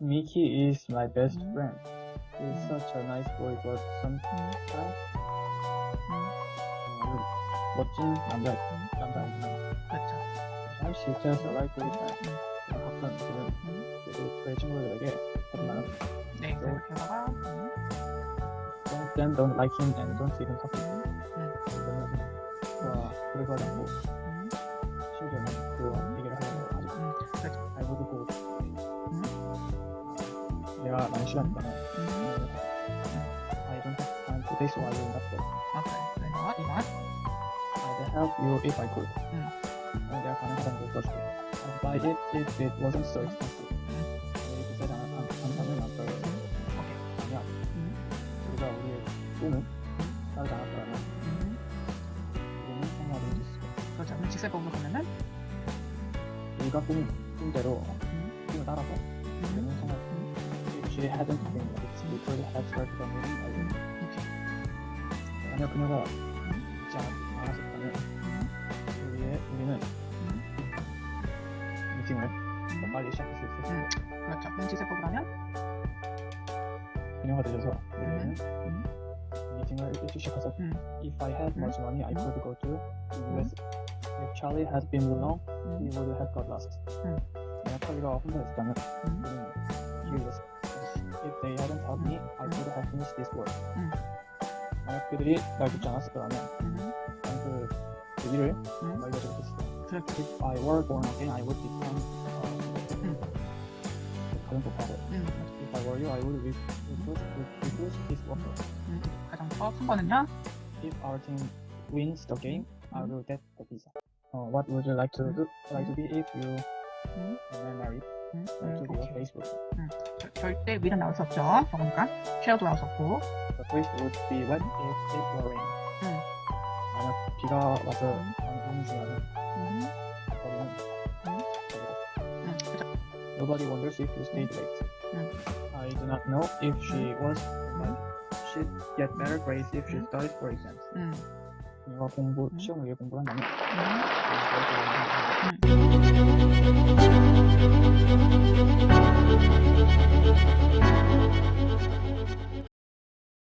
Mickey is my best 음. friend. He's 음. such a nice boy, but sometimes 음. 어, 멋진 남자 음. 남자이지만 그렇죠. 사실 she's just a likely friend. 음. 가끔 그는 음. 그래도 저희 친구들에게 하지 말아. 네, 그래서다가 음. Don't then don't like him and don't even talk to him. 음. 그러면 와 그래서 하지 않고 음. が何種類かな。I don't have time today, so I will not go. Okay, why not? Why not? I'd help you if I could. Mm. And their connection was possible. I'd buy it if it wasn't so expensive. 그래서 제가 감탄을 났어요. 오케이. 아니야. 우리가 우리의 꿈은 따로 나갔더라면 우리는 생활을 해줄 수 있어. 그렇죠. 직설법으로 보면은 우리가 꿈, 꿈대로 꿈을 따라서 actually haven't been like before they have started on it. I didn't. Okay. あなくなら、じゃあ、話せたね。売れ、売れない。Mulțumim. Normal ești acasă să se Așa, deci se programează? Bine, hotărât ziua. Meeting ești acasă. If I had more money, I could go to US. If Charlie has been alone, he would have got lost. Mm. Yeah, probably got off this, damn could have finished this work. 음. 만약 그들이 날 돕지 않았더라면 음. 난그 그 일을 음. 완료하지 못했어. 그렇죠. If I were born again, I would become uh, 음. 가장 독하고 음. If I were you, I would refuse, refuse this offer. 음. 가장 더큰 거는요. If our team wins the game, I 음. will get the visa. Uh, what would you like to do? Like to be if you 음. were married? 음. Like to 음. be a 오케이. Facebook. 절- 절대 위는 나올 수 없죠. 그러니까 쉐어도 나올 수 없고. The place would be wet if it were rain. 음. 만약 비가 와서 음. 너무 중요하면 음. 거리는 음. 거리다. 음. 그렇죠. Nobody wonders if you stayed late. 음. I do not know if she was, but she'd get better grades if she 음. studied for exams. 음. 내가 공부 음. 시험을 위해 공부를 한다면 음. 그래서 음.